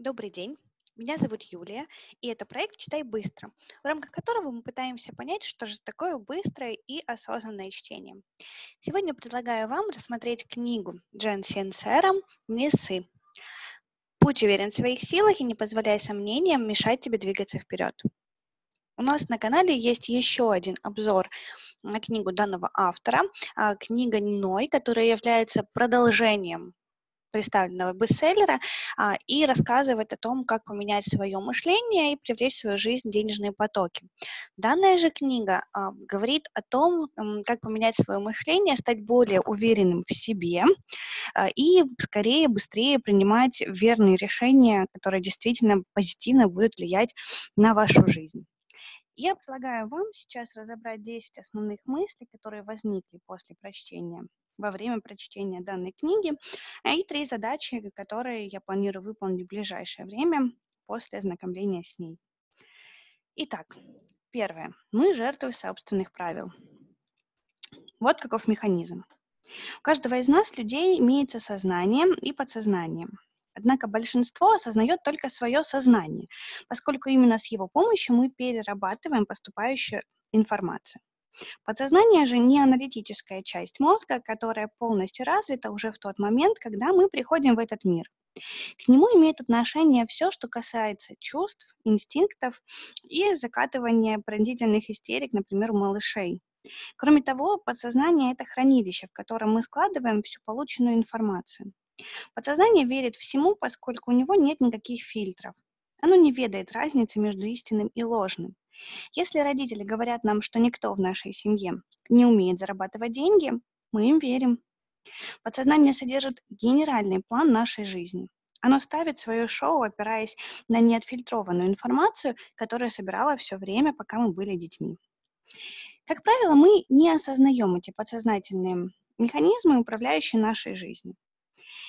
Добрый день. Меня зовут Юлия, и это проект «Читай быстро», в рамках которого мы пытаемся понять, что же такое быстрое и осознанное чтение. Сегодня предлагаю вам рассмотреть книгу Джен Сенсера «Несы». Будь уверен в своих силах и не позволяй сомнениям мешать тебе двигаться вперед. У нас на канале есть еще один обзор на книгу данного автора, а, книга «Ной», которая является продолжением представленного бестселлера а, и рассказывает о том, как поменять свое мышление и привлечь в свою жизнь денежные потоки. Данная же книга а, говорит о том, как поменять свое мышление, стать более уверенным в себе а, и скорее, быстрее принимать верные решения, которые действительно позитивно будут влиять на вашу жизнь. Я предлагаю вам сейчас разобрать 10 основных мыслей, которые возникли после прочтения во время прочтения данной книги и три задачи, которые я планирую выполнить в ближайшее время после ознакомления с ней. Итак, первое. Мы жертвы собственных правил. Вот каков механизм. У каждого из нас, людей, имеется сознание и подсознание. Однако большинство осознает только свое сознание, поскольку именно с его помощью мы перерабатываем поступающую информацию. Подсознание же не аналитическая часть мозга, которая полностью развита уже в тот момент, когда мы приходим в этот мир. К нему имеет отношение все, что касается чувств, инстинктов и закатывания пронзительных истерик, например, у малышей. Кроме того, подсознание – это хранилище, в котором мы складываем всю полученную информацию. Подсознание верит всему, поскольку у него нет никаких фильтров. Оно не ведает разницы между истинным и ложным. Если родители говорят нам, что никто в нашей семье не умеет зарабатывать деньги, мы им верим. Подсознание содержит генеральный план нашей жизни. Оно ставит свое шоу, опираясь на неотфильтрованную информацию, которую собирала все время, пока мы были детьми. Как правило, мы не осознаем эти подсознательные механизмы, управляющие нашей жизнью.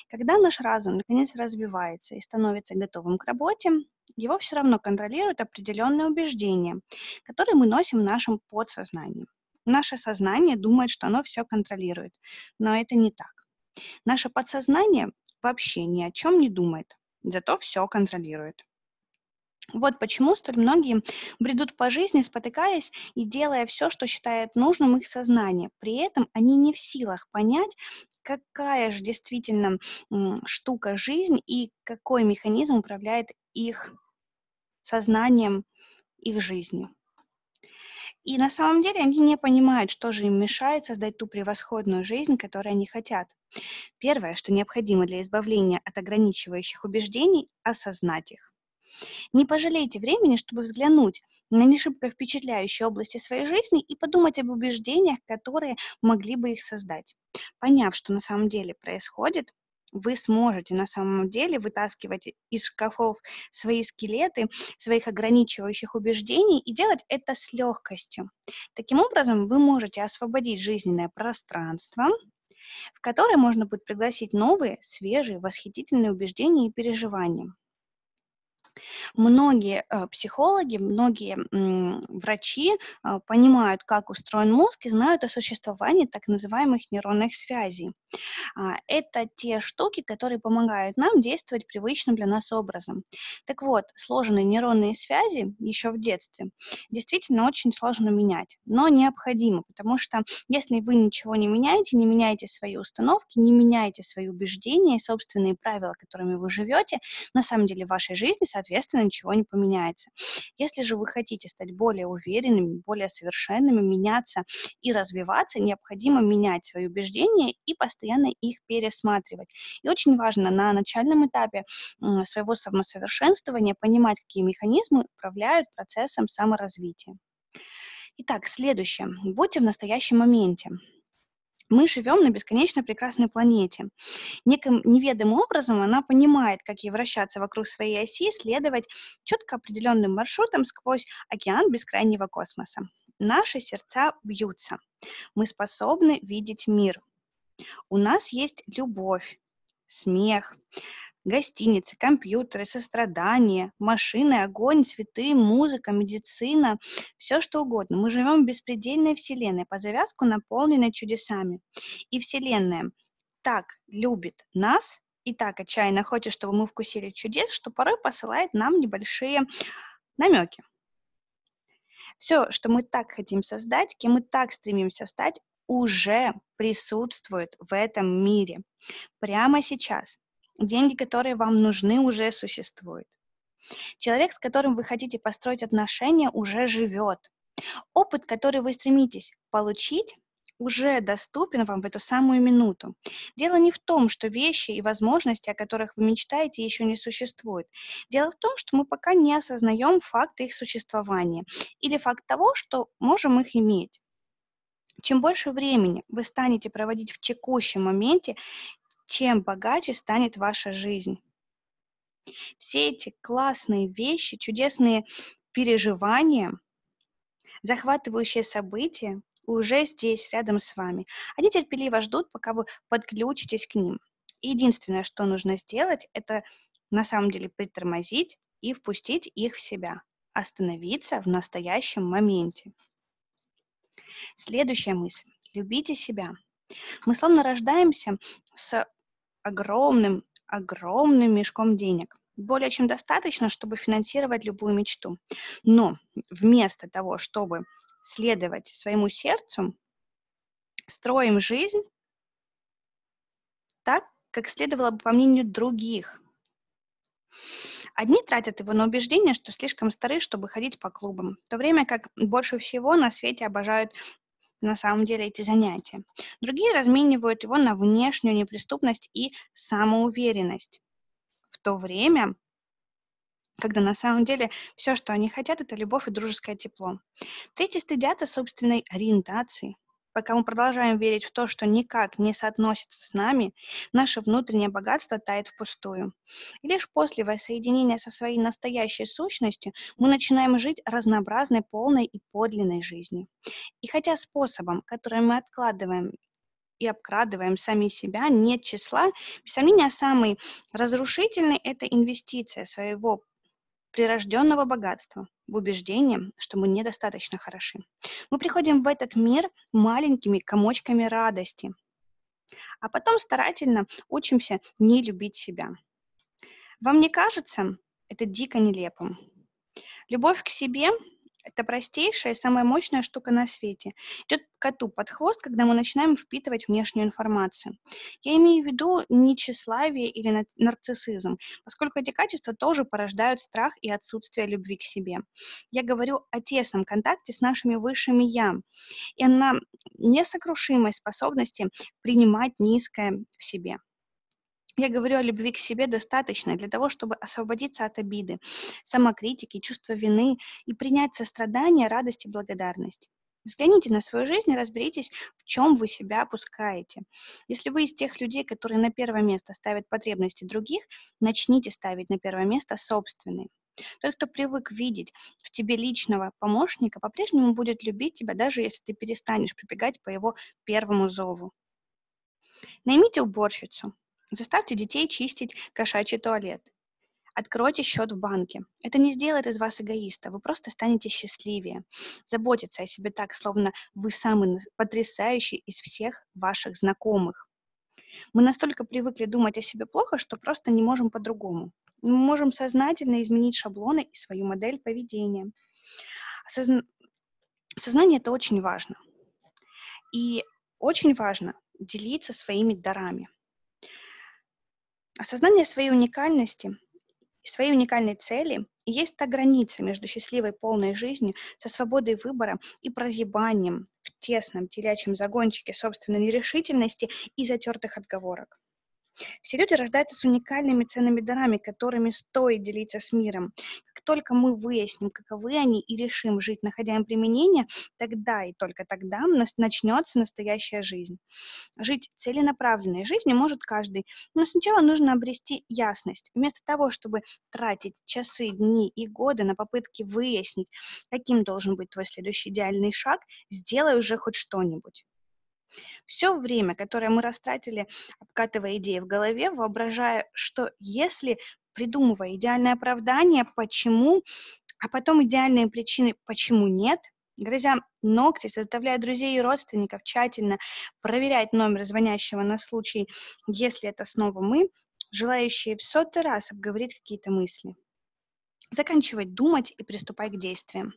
Когда наш разум наконец развивается и становится готовым к работе, его все равно контролируют определенные убеждения, которые мы носим в нашем подсознании. Наше сознание думает, что оно все контролирует, но это не так. Наше подсознание вообще ни о чем не думает, зато все контролирует. Вот почему столь многие бредут по жизни, спотыкаясь и делая все, что считает нужным их сознание. При этом они не в силах понять, какая же действительно штука жизнь и какой механизм управляет их сознанием, их жизнью. И на самом деле они не понимают, что же им мешает создать ту превосходную жизнь, которую они хотят. Первое, что необходимо для избавления от ограничивающих убеждений – осознать их. Не пожалейте времени, чтобы взглянуть на не шибко впечатляющие области своей жизни и подумать об убеждениях, которые могли бы их создать. Поняв, что на самом деле происходит, вы сможете на самом деле вытаскивать из шкафов свои скелеты, своих ограничивающих убеждений и делать это с легкостью. Таким образом, вы можете освободить жизненное пространство, в которое можно будет пригласить новые, свежие, восхитительные убеждения и переживания. Многие э, психологи, многие врачи э, понимают, как устроен мозг и знают о существовании так называемых нейронных связей. А, это те штуки, которые помогают нам действовать привычным для нас образом. Так вот, сложные нейронные связи еще в детстве действительно очень сложно менять, но необходимо, потому что если вы ничего не меняете, не меняете свои установки, не меняете свои убеждения, собственные правила, которыми вы живете, на самом деле в вашей жизни, соответственно, ничего не поменяется. Если же вы хотите стать более уверенными, более совершенными, меняться и развиваться, необходимо менять свои убеждения и постоянно их пересматривать. И очень важно на начальном этапе своего самосовершенствования понимать, какие механизмы управляют процессом саморазвития. Итак, следующее. Будьте в настоящем моменте. Мы живем на бесконечно прекрасной планете. Неким неведомым образом она понимает, как ей вращаться вокруг своей оси, следовать четко определенным маршрутом сквозь океан бескрайнего космоса. Наши сердца бьются. Мы способны видеть мир. У нас есть любовь, смех, гостиницы, компьютеры, сострадание, машины, огонь, цветы, музыка, медицина, все что угодно. Мы живем в беспредельной вселенной, по завязку наполненной чудесами. И вселенная так любит нас, и так отчаянно хочет, чтобы мы вкусили чудес, что порой посылает нам небольшие намеки. Все, что мы так хотим создать, кем мы так стремимся стать, уже присутствует в этом мире. Прямо сейчас. Деньги, которые вам нужны, уже существуют. Человек, с которым вы хотите построить отношения, уже живет. Опыт, который вы стремитесь получить, уже доступен вам в эту самую минуту. Дело не в том, что вещи и возможности, о которых вы мечтаете, еще не существуют. Дело в том, что мы пока не осознаем факт их существования или факт того, что можем их иметь. Чем больше времени вы станете проводить в текущем моменте, тем богаче станет ваша жизнь. Все эти классные вещи, чудесные переживания, захватывающие события уже здесь, рядом с вами. Они терпеливо ждут, пока вы подключитесь к ним. Единственное, что нужно сделать, это на самом деле притормозить и впустить их в себя, остановиться в настоящем моменте. Следующая мысль. Любите себя. Мы словно рождаемся с огромным, огромным мешком денег. Более чем достаточно, чтобы финансировать любую мечту. Но вместо того, чтобы следовать своему сердцу, строим жизнь так, как следовало бы по мнению других. Одни тратят его на убеждение, что слишком стары, чтобы ходить по клубам, в то время как больше всего на свете обожают на самом деле эти занятия. Другие разменивают его на внешнюю неприступность и самоуверенность, в то время когда на самом деле все, что они хотят, это любовь и дружеское тепло. Третьи стыдятся собственной ориентации. Пока мы продолжаем верить в то, что никак не соотносится с нами, наше внутреннее богатство тает впустую. И лишь после воссоединения со своей настоящей сущностью мы начинаем жить разнообразной, полной и подлинной жизнью. И хотя способом, который мы откладываем и обкрадываем сами себя, нет числа, без сомнения, самый разрушительный – это инвестиция своего прирожденного богатства, в убеждении, что мы недостаточно хороши. Мы приходим в этот мир маленькими комочками радости, а потом старательно учимся не любить себя. Вам не кажется это дико нелепым? Любовь к себе это простейшая и самая мощная штука на свете. Идет коту под хвост, когда мы начинаем впитывать внешнюю информацию. Я имею в виду не тщеславие или нарциссизм, поскольку эти качества тоже порождают страх и отсутствие любви к себе. Я говорю о тесном контакте с нашими высшими «я» и на несокрушимой способности принимать низкое в себе. Я говорю о любви к себе достаточно для того, чтобы освободиться от обиды, самокритики, чувства вины и принять сострадание, радость и благодарность. Взгляните на свою жизнь и разберитесь, в чем вы себя опускаете. Если вы из тех людей, которые на первое место ставят потребности других, начните ставить на первое место собственные. Тот, кто привык видеть в тебе личного помощника, по-прежнему будет любить тебя, даже если ты перестанешь прибегать по его первому зову. Наймите уборщицу, Заставьте детей чистить кошачий туалет. Откройте счет в банке. Это не сделает из вас эгоиста, вы просто станете счастливее. Заботиться о себе так, словно вы самый потрясающий из всех ваших знакомых. Мы настолько привыкли думать о себе плохо, что просто не можем по-другому. Мы можем сознательно изменить шаблоны и свою модель поведения. Осозна... Сознание – это очень важно. И очень важно делиться своими дарами – Осознание своей уникальности, своей уникальной цели есть та граница между счастливой полной жизнью со свободой выбора и прозябанием в тесном телячьем загончике собственной нерешительности и затертых отговорок. Все люди рождаются с уникальными ценными дарами, которыми стоит делиться с миром. Как только мы выясним, каковы они, и решим жить, находя им применение, тогда и только тогда начнется настоящая жизнь. Жить целенаправленной жизнью может каждый, но сначала нужно обрести ясность. Вместо того, чтобы тратить часы, дни и годы на попытки выяснить, каким должен быть твой следующий идеальный шаг, сделай уже хоть что-нибудь. Все время, которое мы растратили, обкатывая идеи в голове, воображая, что если придумывая идеальное оправдание, почему, а потом идеальные причины, почему нет, грызя ногти, составляя друзей и родственников, тщательно проверять номер звонящего на случай, если это снова мы, желающие в сотый раз обговорить какие-то мысли. Заканчивать думать и приступать к действиям.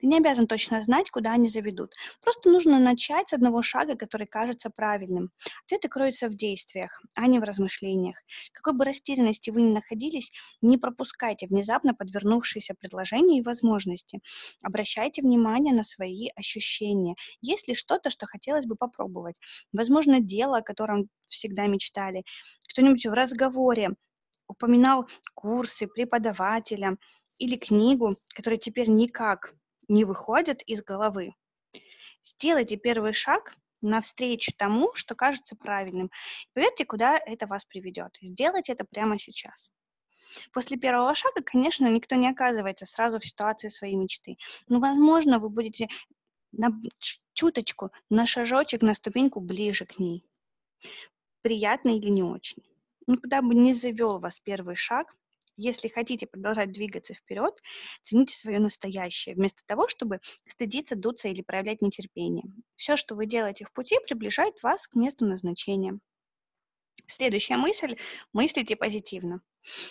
Ты не обязан точно знать, куда они заведут. Просто нужно начать с одного шага, который кажется правильным. Ответы кроются в действиях, а не в размышлениях. Какой бы растерянности вы ни находились, не пропускайте внезапно подвернувшиеся предложения и возможности. Обращайте внимание на свои ощущения. Есть ли что-то, что хотелось бы попробовать? Возможно, дело, о котором всегда мечтали. Кто-нибудь в разговоре упоминал курсы, преподавателя или книгу, которая теперь никак не выходит из головы. Сделайте первый шаг навстречу тому, что кажется правильным. Поверьте, куда это вас приведет. Сделайте это прямо сейчас. После первого шага, конечно, никто не оказывается сразу в ситуации своей мечты. Но, возможно, вы будете на чуточку, на шажочек, на ступеньку ближе к ней. Приятно или не очень никуда бы не завел вас первый шаг, если хотите продолжать двигаться вперед, цените свое настоящее, вместо того, чтобы стыдиться, дуться или проявлять нетерпение. Все, что вы делаете в пути, приближает вас к месту назначения. Следующая мысль – мыслите позитивно.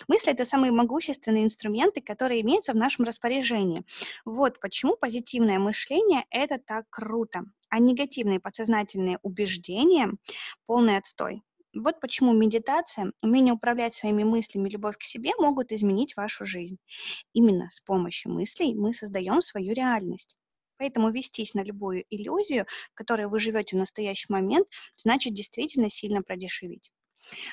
Мысли – это самые могущественные инструменты, которые имеются в нашем распоряжении. Вот почему позитивное мышление – это так круто, а негативные подсознательные убеждения – полный отстой. Вот почему медитация, умение управлять своими мыслями, любовь к себе могут изменить вашу жизнь. Именно с помощью мыслей мы создаем свою реальность. Поэтому вестись на любую иллюзию, в которой вы живете в настоящий момент, значит действительно сильно продешевить.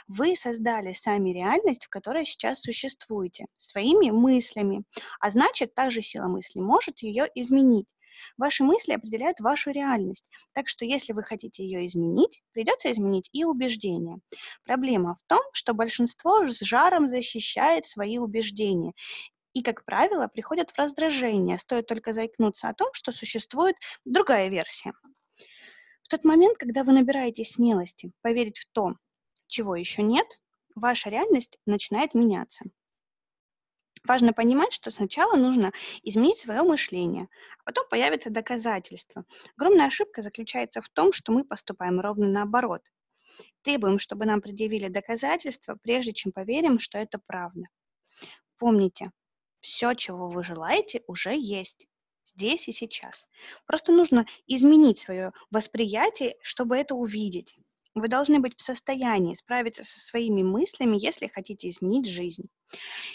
Вы создали сами реальность, в которой сейчас существуете, своими мыслями, а значит, та же сила мысли может ее изменить. Ваши мысли определяют вашу реальность, так что если вы хотите ее изменить, придется изменить и убеждения. Проблема в том, что большинство с жаром защищает свои убеждения и, как правило, приходят в раздражение, стоит только заикнуться о том, что существует другая версия. В тот момент, когда вы набираете смелости поверить в то, чего еще нет, ваша реальность начинает меняться. Важно понимать, что сначала нужно изменить свое мышление, а потом появятся доказательства. Огромная ошибка заключается в том, что мы поступаем ровно наоборот. Требуем, чтобы нам предъявили доказательства, прежде чем поверим, что это правда. Помните, все, чего вы желаете, уже есть здесь и сейчас. Просто нужно изменить свое восприятие, чтобы это увидеть. Вы должны быть в состоянии справиться со своими мыслями, если хотите изменить жизнь.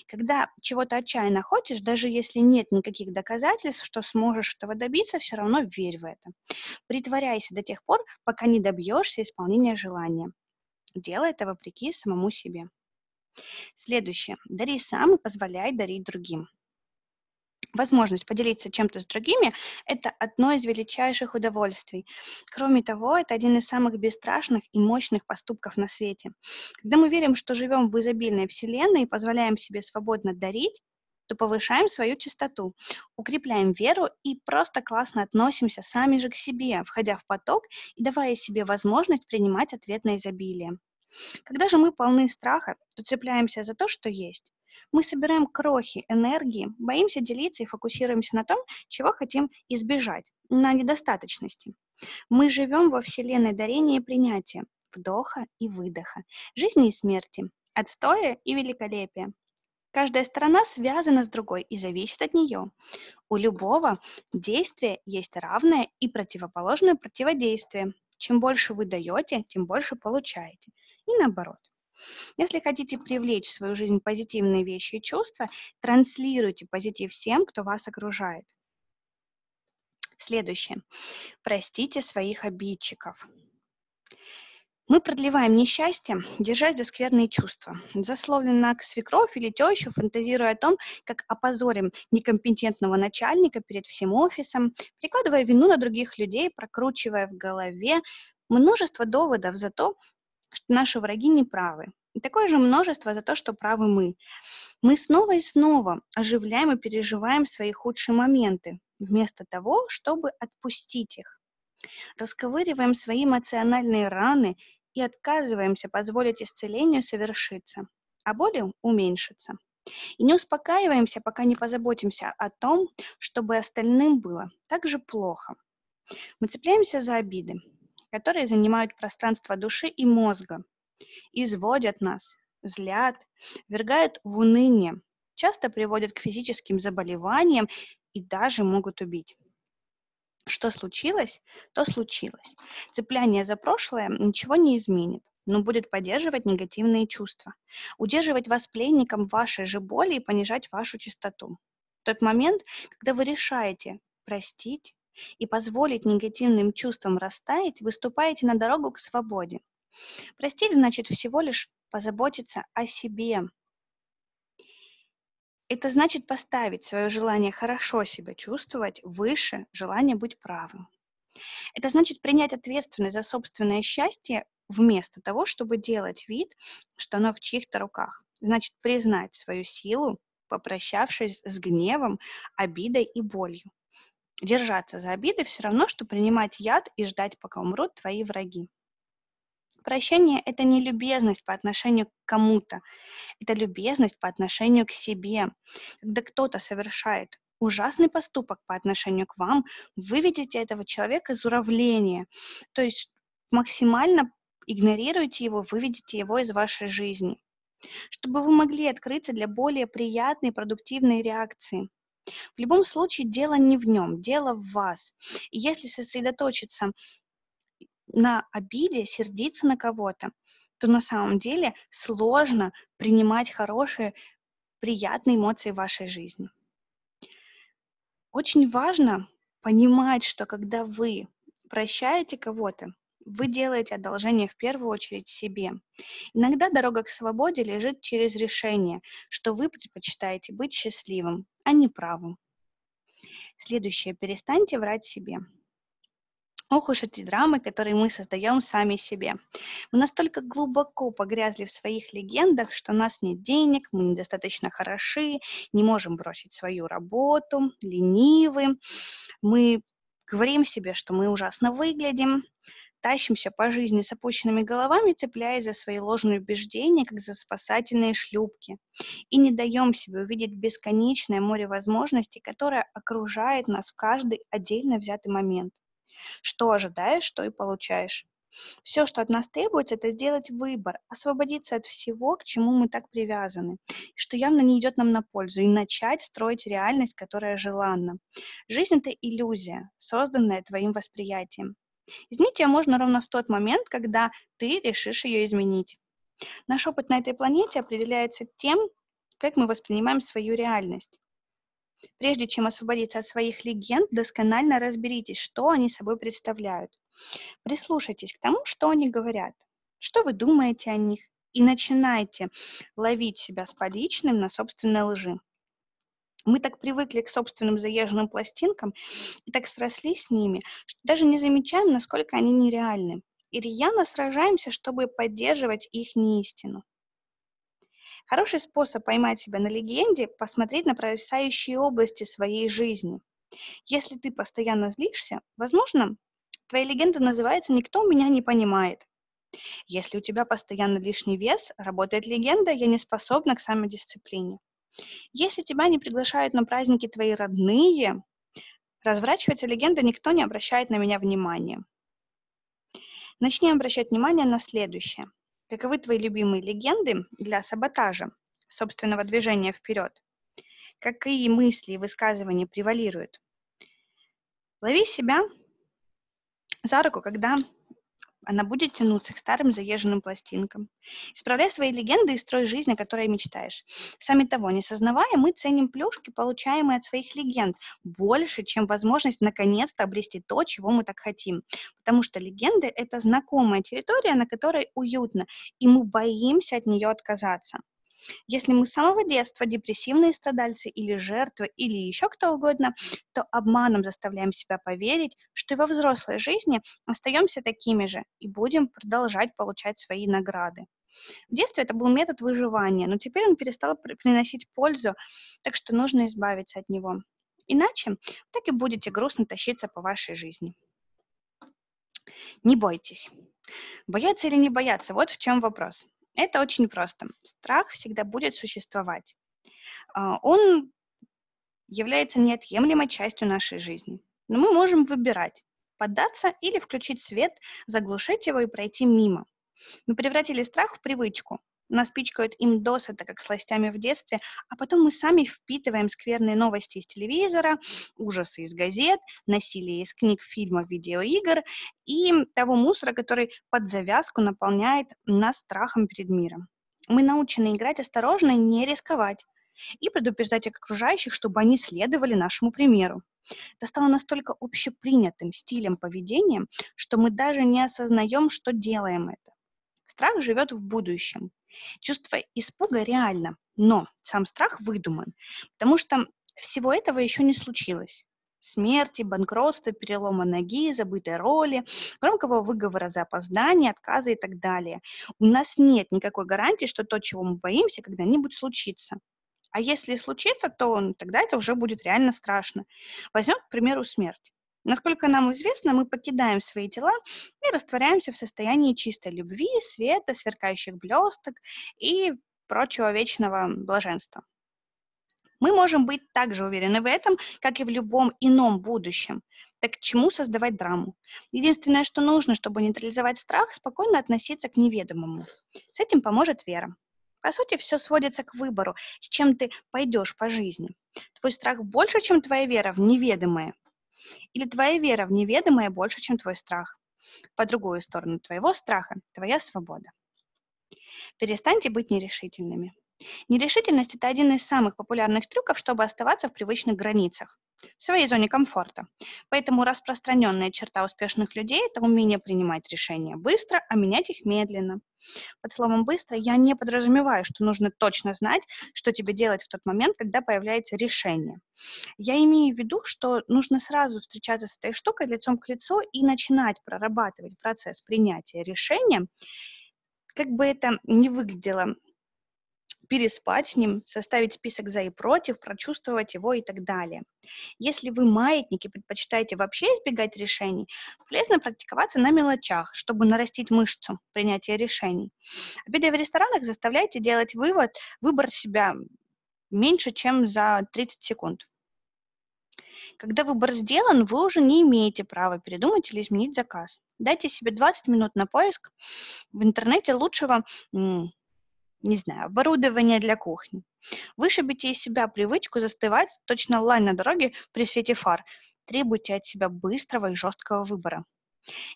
Когда чего-то отчаянно хочешь, даже если нет никаких доказательств, что сможешь этого добиться, все равно верь в это. Притворяйся до тех пор, пока не добьешься исполнения желания. Делай это вопреки самому себе. Следующее. Дари сам и позволяй дарить другим возможность поделиться чем-то с другими – это одно из величайших удовольствий. Кроме того, это один из самых бесстрашных и мощных поступков на свете. Когда мы верим, что живем в изобильной вселенной и позволяем себе свободно дарить, то повышаем свою частоту, укрепляем веру и просто классно относимся сами же к себе, входя в поток и давая себе возможность принимать ответ на изобилие. Когда же мы полны страха, то цепляемся за то, что есть. Мы собираем крохи энергии, боимся делиться и фокусируемся на том, чего хотим избежать, на недостаточности. Мы живем во вселенной дарения и принятия, вдоха и выдоха, жизни и смерти, отстоя и великолепия. Каждая сторона связана с другой и зависит от нее. У любого действия есть равное и противоположное противодействие. Чем больше вы даете, тем больше получаете. И наоборот. Если хотите привлечь в свою жизнь позитивные вещи и чувства, транслируйте позитив всем, кто вас окружает. Следующее. Простите своих обидчиков. Мы продлеваем несчастье, держась за скверные чувства. Засловленно к свекровь или тещу, фантазируя о том, как опозорим некомпетентного начальника перед всем офисом, прикладывая вину на других людей, прокручивая в голове множество доводов за то, что наши враги не правы. И такое же множество за то, что правы мы. Мы снова и снова оживляем и переживаем свои худшие моменты, вместо того, чтобы отпустить их. Расковыриваем свои эмоциональные раны и отказываемся позволить исцелению совершиться, а боли уменьшиться. И не успокаиваемся, пока не позаботимся о том, чтобы остальным было так же плохо. Мы цепляемся за обиды, которые занимают пространство души и мозга, изводят нас, злят, вергают в уныние, часто приводят к физическим заболеваниям и даже могут убить. Что случилось, то случилось. Цепляние за прошлое ничего не изменит, но будет поддерживать негативные чувства, удерживать вас пленником вашей же боли и понижать вашу чистоту. В тот момент, когда вы решаете простить и позволить негативным чувствам растаять, выступаете на дорогу к свободе. Простить значит всего лишь позаботиться о себе. Это значит поставить свое желание хорошо себя чувствовать выше желания быть правым. Это значит принять ответственность за собственное счастье вместо того, чтобы делать вид, что оно в чьих-то руках. Значит признать свою силу, попрощавшись с гневом, обидой и болью. Держаться за обиды все равно, что принимать яд и ждать, пока умрут твои враги. Прощение – это не любезность по отношению к кому-то, это любезность по отношению к себе. Когда кто-то совершает ужасный поступок по отношению к вам, вы видите этого человека из уравнения, то есть максимально игнорируете его, выведите его из вашей жизни, чтобы вы могли открыться для более приятной и продуктивной реакции. В любом случае дело не в нем, дело в вас. И если сосредоточиться на обиде, сердиться на кого-то, то на самом деле сложно принимать хорошие, приятные эмоции в вашей жизни. Очень важно понимать, что когда вы прощаете кого-то, вы делаете одолжение в первую очередь себе. Иногда дорога к свободе лежит через решение, что вы предпочитаете быть счастливым, а не правым. Следующее. Перестаньте врать себе. Ох уж эти драмы, которые мы создаем сами себе. Мы настолько глубоко погрязли в своих легендах, что у нас нет денег, мы недостаточно хороши, не можем бросить свою работу, ленивы. Мы говорим себе, что мы ужасно выглядим, тащимся по жизни с опущенными головами, цепляясь за свои ложные убеждения, как за спасательные шлюпки, и не даем себе увидеть бесконечное море возможностей, которое окружает нас в каждый отдельно взятый момент. Что ожидаешь, то и получаешь. Все, что от нас требуется, это сделать выбор, освободиться от всего, к чему мы так привязаны, что явно не идет нам на пользу, и начать строить реальность, которая желанна. Жизнь — это иллюзия, созданная твоим восприятием. Изменить ее можно ровно в тот момент, когда ты решишь ее изменить. Наш опыт на этой планете определяется тем, как мы воспринимаем свою реальность. Прежде чем освободиться от своих легенд, досконально разберитесь, что они собой представляют. Прислушайтесь к тому, что они говорят, что вы думаете о них, и начинайте ловить себя с поличным на собственной лжи. Мы так привыкли к собственным заезженным пластинкам и так срослись с ними, что даже не замечаем, насколько они нереальны. И рьяно сражаемся, чтобы поддерживать их неистину. Хороший способ поймать себя на легенде – посмотреть на провисающие области своей жизни. Если ты постоянно злишься, возможно, твоя легенда называется «Никто меня не понимает». Если у тебя постоянно лишний вес, работает легенда «Я не способна к самодисциплине». Если тебя не приглашают на праздники твои родные, разворачивается легенда «Никто не обращает на меня внимания». Начни обращать внимание на следующее. Каковы твои любимые легенды для саботажа собственного движения вперед? Какие мысли и высказывания превалируют? Лови себя за руку, когда она будет тянуться к старым заезженным пластинкам. Исправляй свои легенды и строй жизнь, о которой мечтаешь. Сами того не сознавая, мы ценим плюшки, получаемые от своих легенд, больше, чем возможность наконец-то обрести то, чего мы так хотим. Потому что легенды — это знакомая территория, на которой уютно, и мы боимся от нее отказаться. Если мы с самого детства депрессивные страдальцы или жертвы, или еще кто угодно, то обманом заставляем себя поверить, что и во взрослой жизни остаемся такими же и будем продолжать получать свои награды. В детстве это был метод выживания, но теперь он перестал приносить пользу, так что нужно избавиться от него. Иначе так и будете грустно тащиться по вашей жизни. Не бойтесь. Бояться или не бояться, вот в чем вопрос. Это очень просто. Страх всегда будет существовать. А, он является неотъемлемой частью нашей жизни. Но мы можем выбирать, поддаться или включить свет, заглушить его и пройти мимо. Мы превратили страх в привычку. Нас пичкают им досыта, как сластями в детстве, а потом мы сами впитываем скверные новости из телевизора, ужасы из газет, насилие из книг, фильмов, видеоигр и того мусора, который под завязку наполняет нас страхом перед миром. Мы научены играть осторожно и не рисковать, и предупреждать окружающих, чтобы они следовали нашему примеру. Это стало настолько общепринятым стилем поведения, что мы даже не осознаем, что делаем это. Страх живет в будущем. Чувство испуга реально, но сам страх выдуман, потому что всего этого еще не случилось. Смерти, банкротства, перелома ноги, забытой роли, громкого выговора за опоздание, отказа и так далее. У нас нет никакой гарантии, что то, чего мы боимся, когда-нибудь случится. А если случится, то тогда это уже будет реально страшно. Возьмем, к примеру, смерть. Насколько нам известно, мы покидаем свои тела и растворяемся в состоянии чистой любви, света, сверкающих блесток и прочего вечного блаженства. Мы можем быть также уверены в этом, как и в любом ином будущем. Так к чему создавать драму? Единственное, что нужно, чтобы нейтрализовать страх, спокойно относиться к неведомому. С этим поможет вера. По сути, все сводится к выбору, с чем ты пойдешь по жизни. Твой страх больше, чем твоя вера в неведомое. Или твоя вера в неведомое больше, чем твой страх. По другую сторону твоего страха – твоя свобода. Перестаньте быть нерешительными. Нерешительность – это один из самых популярных трюков, чтобы оставаться в привычных границах, в своей зоне комфорта. Поэтому распространенная черта успешных людей – это умение принимать решения быстро, а менять их медленно. Под словом «быстро» я не подразумеваю, что нужно точно знать, что тебе делать в тот момент, когда появляется решение. Я имею в виду, что нужно сразу встречаться с этой штукой лицом к лицу и начинать прорабатывать процесс принятия решения, как бы это ни выглядело переспать с ним, составить список за и против, прочувствовать его и так далее. Если вы маятники предпочитаете вообще избегать решений, полезно практиковаться на мелочах, чтобы нарастить мышцу принятия решений. Обедая в ресторанах, заставляйте делать вывод, выбор себя меньше, чем за 30 секунд. Когда выбор сделан, вы уже не имеете права передумать или изменить заказ. Дайте себе 20 минут на поиск в интернете лучшего не знаю, оборудование для кухни. Вышибите из себя привычку застывать точно лань на дороге при свете фар. Требуйте от себя быстрого и жесткого выбора.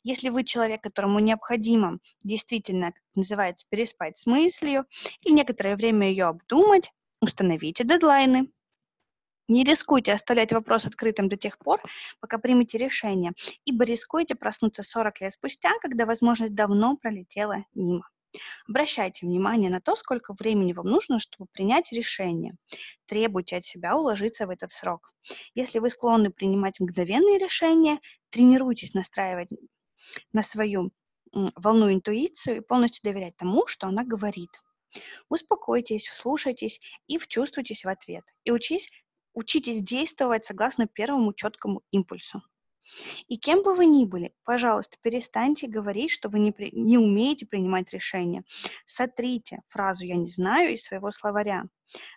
Если вы человек, которому необходимо действительно, как называется, переспать с мыслью или некоторое время ее обдумать, установите дедлайны. Не рискуйте оставлять вопрос открытым до тех пор, пока примете решение, ибо рискуете проснуться 40 лет спустя, когда возможность давно пролетела мимо. Обращайте внимание на то, сколько времени вам нужно, чтобы принять решение. Требуйте от себя уложиться в этот срок. Если вы склонны принимать мгновенные решения, тренируйтесь настраивать на свою волну интуицию и полностью доверять тому, что она говорит. Успокойтесь, вслушайтесь и вчувствуйтесь в ответ. И учись, учитесь действовать согласно первому четкому импульсу. И кем бы вы ни были, пожалуйста, перестаньте говорить, что вы не, при, не умеете принимать решения. Сотрите фразу «я не знаю» из своего словаря,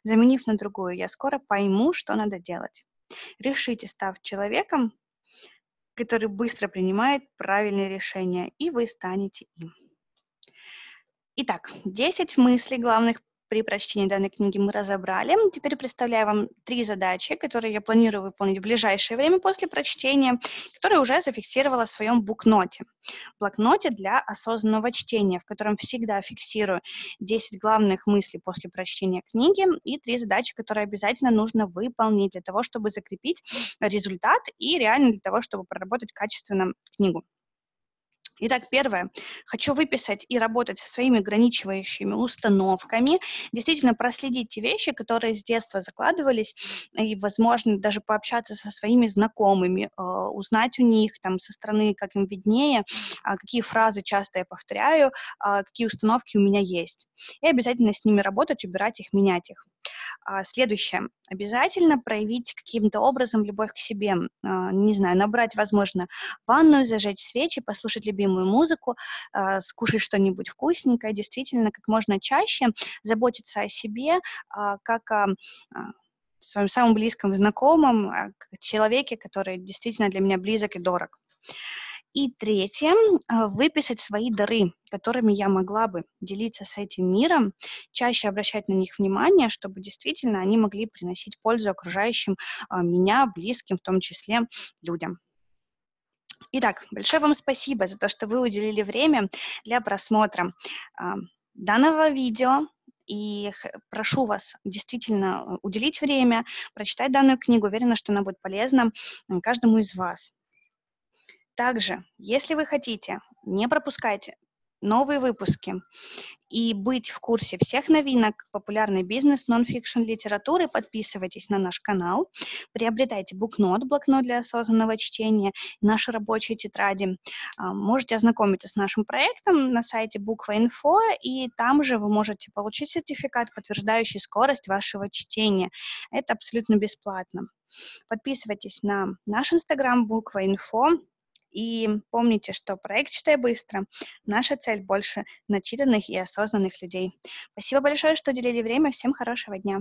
заменив на другую «я скоро пойму, что надо делать». Решите став человеком, который быстро принимает правильные решения, и вы станете им. Итак, 10 мыслей главных при прочтении данной книги мы разобрали. Теперь представляю вам три задачи, которые я планирую выполнить в ближайшее время после прочтения, которые уже зафиксировала в своем букноте. Блокноте для осознанного чтения, в котором всегда фиксирую 10 главных мыслей после прочтения книги и три задачи, которые обязательно нужно выполнить для того, чтобы закрепить результат и реально для того, чтобы проработать качественно книгу. Итак, первое. Хочу выписать и работать со своими ограничивающими установками, действительно проследить те вещи, которые с детства закладывались, и, возможно, даже пообщаться со своими знакомыми, э, узнать у них там со стороны, как им виднее, а, какие фразы часто я повторяю, а, какие установки у меня есть. И обязательно с ними работать, убирать их, менять их. А, следующее. Обязательно проявить каким-то образом любовь к себе. А, не знаю, набрать, возможно, ванную, зажечь свечи, послушать любимую музыку, а, скушать что-нибудь вкусненькое. Действительно, как можно чаще заботиться о себе, как о своем самом близком знакомом, человеке, который действительно для меня близок и дорог. И третье, а, выписать свои дары, которыми я могла бы делиться с этим миром, чаще обращать на них внимание, чтобы действительно они могли приносить пользу окружающим а, меня, близким, в том числе людям. Итак, большое вам спасибо за то, что вы уделили время для просмотра а, данного видео. И прошу вас действительно э, уделить время, прочитать данную книгу. Уверена, что она будет полезна каждому из вас. Также, если вы хотите, не пропускайте новые выпуски и быть в курсе всех новинок популярной бизнес, нон-фикшн литературы, подписывайтесь на наш канал, приобретайте букнот, блокнот для осознанного чтения, наши рабочие тетради. А, можете ознакомиться с нашим проектом на сайте буква.инфо, и там же вы можете получить сертификат, подтверждающий скорость вашего чтения. Это абсолютно бесплатно. Подписывайтесь на наш инстаграм буква.инфо, и помните, что проект «Читай быстро» — наша цель больше начитанных и осознанных людей. Спасибо большое, что уделили время. Всем хорошего дня.